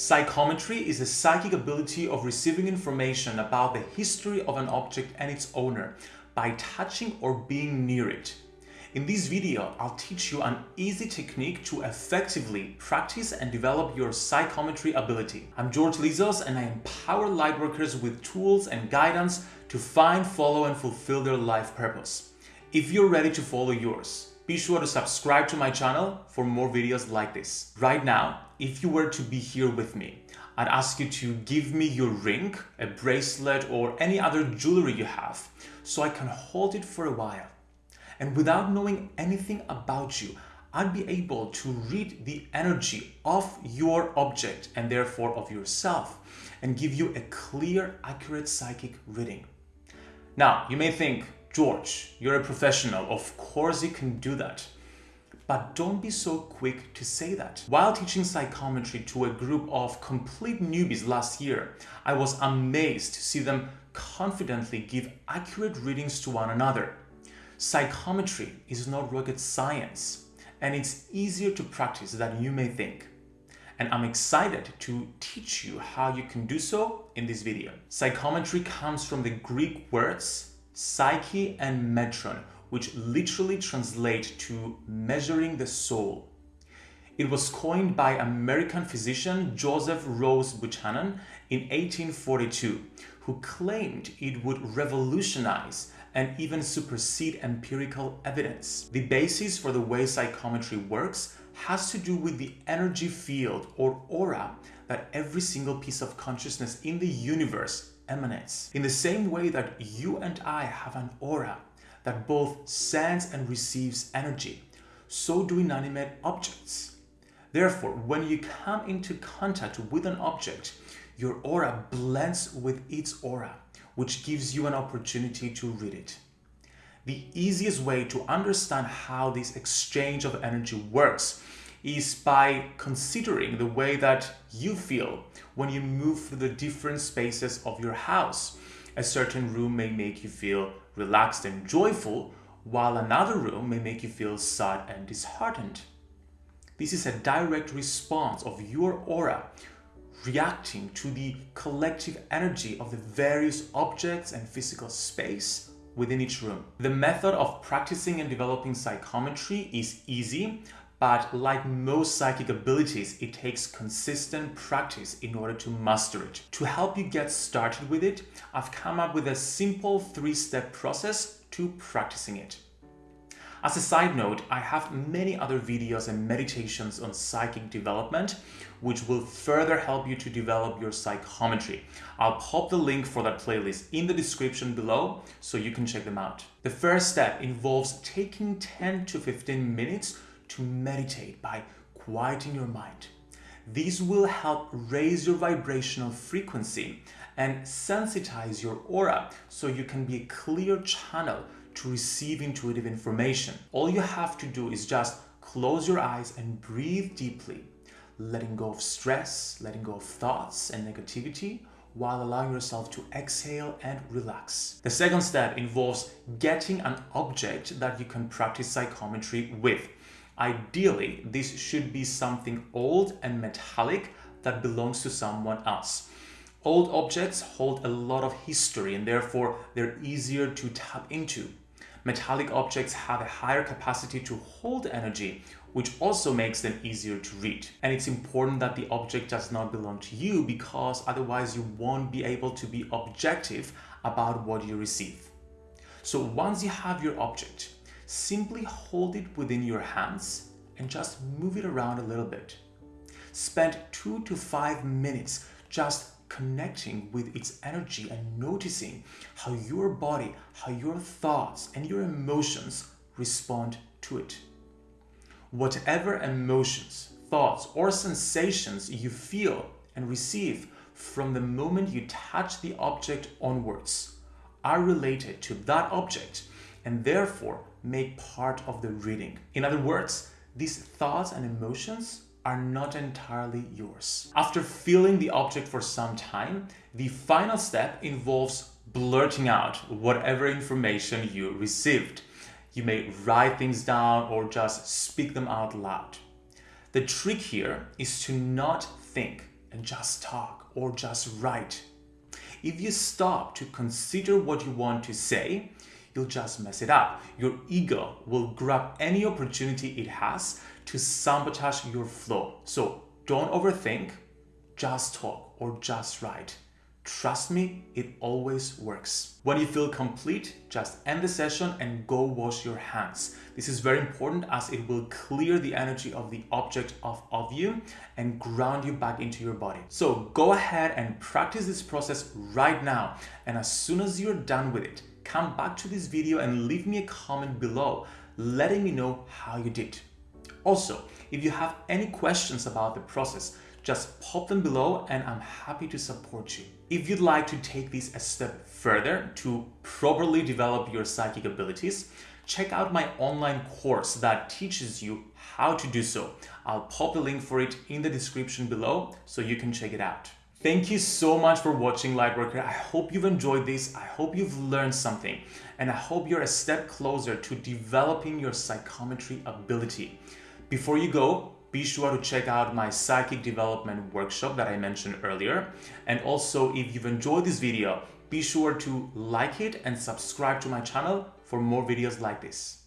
Psychometry is the psychic ability of receiving information about the history of an object and its owner by touching or being near it. In this video, I'll teach you an easy technique to effectively practice and develop your psychometry ability. I'm George Lizos and I empower lightworkers with tools and guidance to find, follow and fulfill their life purpose. If you're ready to follow yours, be sure to subscribe to my channel for more videos like this. Right now, if you were to be here with me, I'd ask you to give me your ring, a bracelet or any other jewelry you have so I can hold it for a while and without knowing anything about you, I'd be able to read the energy of your object and therefore of yourself and give you a clear, accurate psychic reading. Now, you may think, George, you're a professional. Of course you can do that. But don't be so quick to say that. While teaching psychometry to a group of complete newbies last year, I was amazed to see them confidently give accurate readings to one another. Psychometry is not rocket science and it's easier to practice than you may think. And I'm excited to teach you how you can do so in this video. Psychometry comes from the Greek words psyche and metron, which literally translate to measuring the soul. It was coined by American physician Joseph Rodes Buchanan in 1842, who claimed it would revolutionize and even supersede empirical evidence. The basis for the way psychometry works has to do with the energy field or aura that every single piece of consciousness in the universe emanates. In the same way that you and I have an aura that both sends and receives energy, so do inanimate objects. Therefore, when you come into contact with an object, your aura blends with its aura which gives you an opportunity to read it. The easiest way to understand how this exchange of energy works is by considering the way that you feel when you move through the different spaces of your house. A certain room may make you feel relaxed and joyful, while another room may make you feel sad and disheartened. This is a direct response of your aura reacting to the collective energy of the various objects and physical space within each room. The method of practicing and developing psychometry is easy, but like most psychic abilities, it takes consistent practice in order to master it. To help you get started with it, I've come up with a simple three-step process to practicing it. As a side note, I have many other videos and meditations on psychic development, which will further help you to develop your psychometry. I'll pop the link for that playlist in the description below so you can check them out. The first step involves taking 10 to 15 minutes to meditate by quieting your mind. These will help raise your vibrational frequency and sensitize your aura so you can be a clear channel to receive intuitive information. All you have to do is just close your eyes and breathe deeply, letting go of stress, letting go of thoughts and negativity, while allowing yourself to exhale and relax. The second step involves getting an object that you can practice psychometry with. Ideally, this should be something old and metallic that belongs to someone else. Old objects hold a lot of history and therefore they're easier to tap into. Metallic objects have a higher capacity to hold energy, which also makes them easier to read. And it's important that the object does not belong to you because otherwise you won't be able to be objective about what you receive. So once you have your object, simply hold it within your hands and just move it around a little bit. Spend two to five minutes just connecting with its energy and noticing how your body, how your thoughts and your emotions respond to it. Whatever emotions, thoughts or sensations you feel and receive from the moment you touch the object onwards are related to that object and therefore make part of the reading. In other words, these thoughts and emotions are not entirely yours. After feeling the object for some time, the final step involves blurting out whatever information you received. You may write things down or just speak them out loud. The trick here is to not think, and just talk or just write. If you stop to consider what you want to say, you'll just mess it up. Your ego will grab any opportunity it has to sabotage your flow. So don't overthink, just talk or just write. Trust me, it always works. When you feel complete, just end the session and go wash your hands. This is very important as it will clear the energy of the object of, of you and ground you back into your body. So go ahead and practice this process right now. And as soon as you're done with it, come back to this video and leave me a comment below, letting me know how you did. Also, if you have any questions about the process, just pop them below and I'm happy to support you. If you'd like to take this a step further to properly develop your psychic abilities, check out my online course that teaches you how to do so. I'll pop the link for it in the description below so you can check it out. Thank you so much for watching Lightworker. I hope you've enjoyed this. I hope you've learned something and I hope you're a step closer to developing your psychometry ability. Before you go, be sure to check out my psychic development workshop that I mentioned earlier. And also, if you've enjoyed this video, be sure to like it and subscribe to my channel for more videos like this.